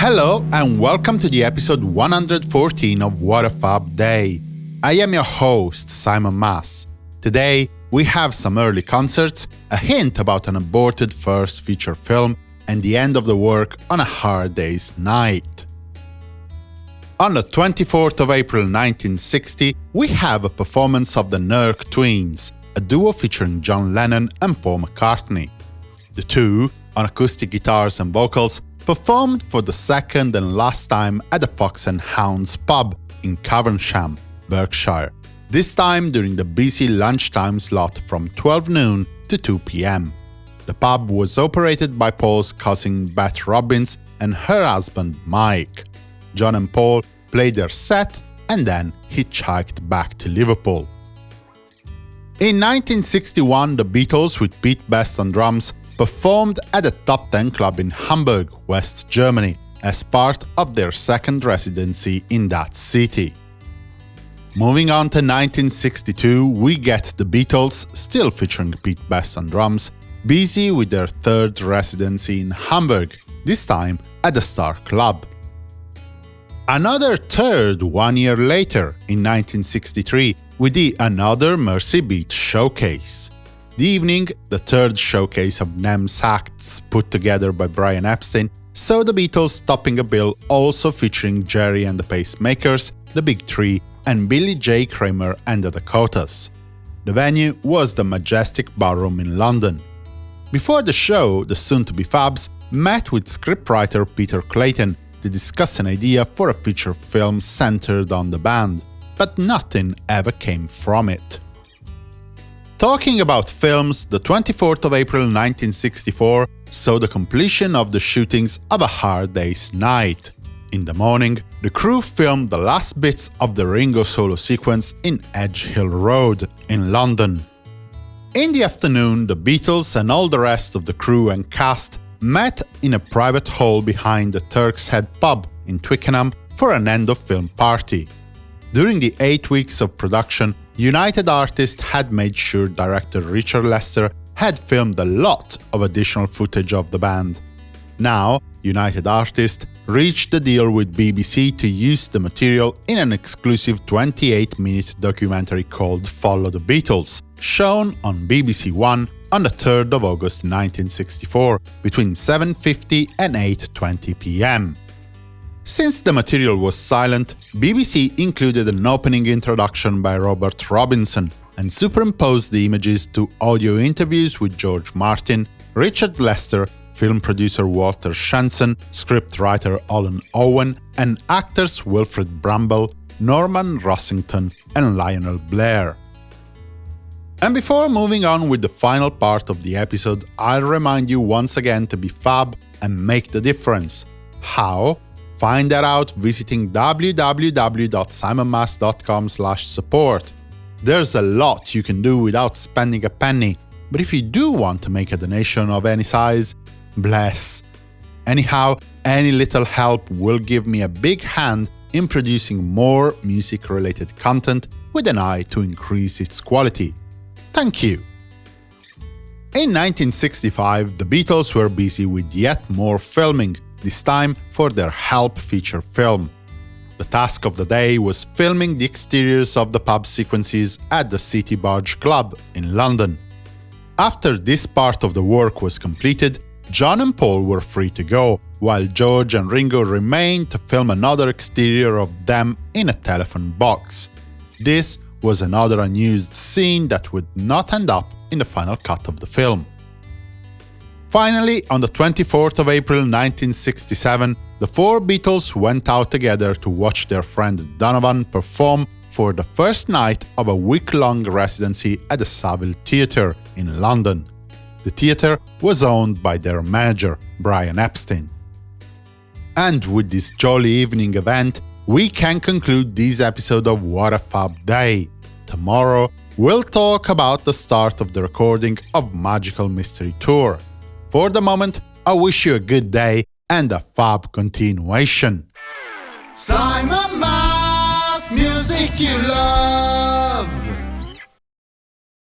Hello and welcome to the episode 114 of What a Fab Day. I am your host, Simon Mas. Today, we have some early concerts, a hint about an aborted first feature film, and the end of the work on a hard day's night. On the 24th of April 1960, we have a performance of the Nurk Twins, a duo featuring John Lennon and Paul McCartney. The two, on acoustic guitars and vocals, performed for the second and last time at the Fox and Hounds pub in Caversham, Berkshire, this time during the busy lunchtime slot from 12 noon to 2 pm. The pub was operated by Paul's cousin Beth Robbins and her husband Mike. John and Paul played their set and then hitchhiked back to Liverpool. In 1961, the Beatles, with Pete Best on drums, performed at a top 10 club in Hamburg, West Germany, as part of their second residency in that city. Moving on to 1962, we get the Beatles, still featuring Pete Best on drums, busy with their third residency in Hamburg, this time at the Star Club. Another third one year later, in 1963, we the Another Mersey Beat showcase. The evening, the third showcase of NEMS acts put together by Brian Epstein, saw the Beatles topping a bill also featuring Gerry and the Pacemakers, The Big Three, and Billy J. Kramer and the Dakotas. The venue was the Majestic Ballroom in London. Before the show, the soon-to-be Fabs met with scriptwriter Peter Clayton to discuss an idea for a feature film centered on the band, but nothing ever came from it. Talking about films, the 24th of April 1964 saw the completion of the shootings of A Hard Day's Night. In the morning, the crew filmed the last bits of the Ringo solo sequence in Edge Hill Road, in London. In the afternoon, the Beatles and all the rest of the crew and cast met in a private hall behind the Turk's Head pub in Twickenham for an end-of-film party. During the eight weeks of production, United Artists had made sure director Richard Lester had filmed a lot of additional footage of the band. Now, United Artists reached a deal with BBC to use the material in an exclusive 28-minute documentary called Follow the Beatles, shown on BBC One on the 3rd of August 1964, between 7.50 and 8.20 pm. Since the material was silent, BBC included an opening introduction by Robert Robinson and superimposed the images to audio interviews with George Martin, Richard Lester, film producer Walter Shenson, scriptwriter Alun Owen, and actors Wilfrid Brambell, Norman Rossington, and Lionel Blair. And before moving on with the final part of the episode, I'll remind you once again to be fab and make the difference. How? Find that out visiting www.simonmas.com support. There's a lot you can do without spending a penny, but if you do want to make a donation of any size, bless. Anyhow, any little help will give me a big hand in producing more music-related content with an eye to increase its quality. Thank you! In 1965, the Beatles were busy with yet more filming, this time for their Help feature film. The task of the day was filming the exteriors of the pub sequences at the City Barge Club in London. After this part of the work was completed, John and Paul were free to go, while George and Ringo remained to film another exterior of them in a telephone box. This was another unused scene that would not end up in the final cut of the film. Finally, on the 24th of April 1967, the four Beatles went out together to watch their friend Donovan perform for the first night of a week-long residency at the Savile Theatre in London. The theatre was owned by their manager, Brian Epstein. And with this jolly evening event, we can conclude this episode of What a Fab Day. Tomorrow, we'll talk about the start of the recording of Magical Mystery Tour. For the moment, I wish you a good day and a fab continuation. Simon Mas, music you love.